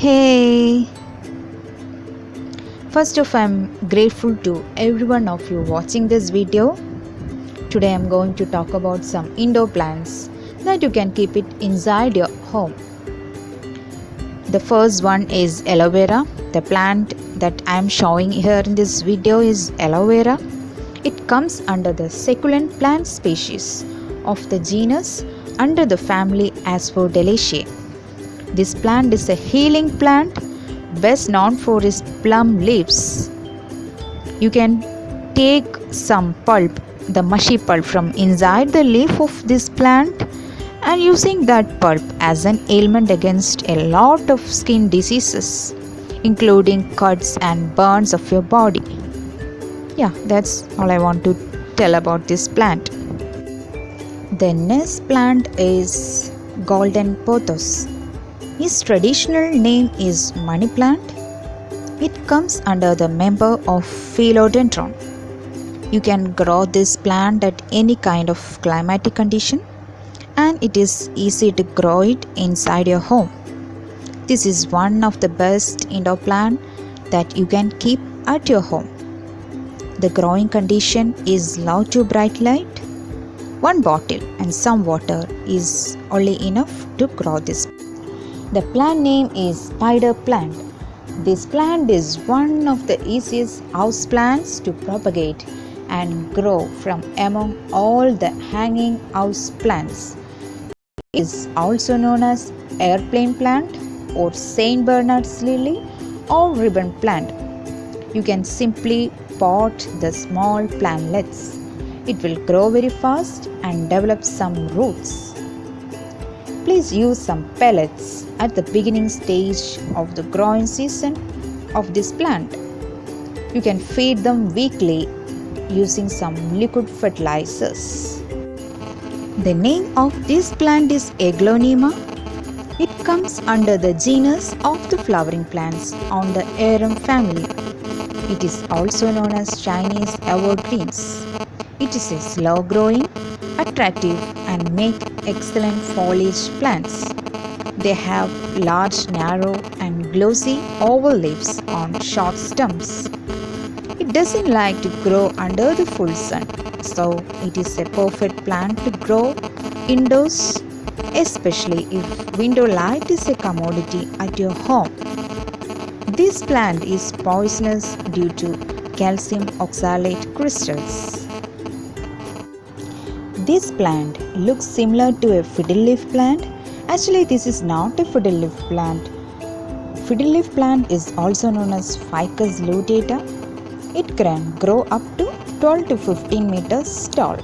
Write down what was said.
Hey! First off, I'm grateful to every one of you watching this video. Today I'm going to talk about some indoor plants that you can keep it inside your home. The first one is aloe vera. The plant that I'm showing here in this video is aloe vera. It comes under the succulent plant species of the genus under the family Asphodelaceae. This plant is a healing plant best known for its plum leaves. You can take some pulp, the mushy pulp from inside the leaf of this plant and using that pulp as an ailment against a lot of skin diseases including cuts and burns of your body. Yeah, that's all I want to tell about this plant. The next plant is golden pothos. His traditional name is money plant. It comes under the member of philodendron. You can grow this plant at any kind of climatic condition and it is easy to grow it inside your home. This is one of the best indoor plant that you can keep at your home. The growing condition is low to bright light. One bottle and some water is only enough to grow this the plant name is spider plant. This plant is one of the easiest house plants to propagate and grow from among all the hanging house plants. It is also known as airplane plant or St. Bernard's lily or ribbon plant. You can simply pot the small plantlets. It will grow very fast and develop some roots. Please use some pellets at the beginning stage of the growing season of this plant. You can feed them weekly using some liquid fertilizers. The name of this plant is Aglaonema. It comes under the genus of the flowering plants on the arum family. It is also known as Chinese evergreens. It is a slow growing, attractive and make excellent foliage plants. They have large, narrow, and glossy oval leaves on short stems. It doesn't like to grow under the full sun, so it is a perfect plant to grow indoors, especially if window light is a commodity at your home. This plant is poisonous due to calcium oxalate crystals. This plant looks similar to a fiddle leaf plant. Actually, this is not a fiddle leaf plant. Fiddle leaf plant is also known as Ficus lyrata. It can grow up to 12 to 15 meters tall.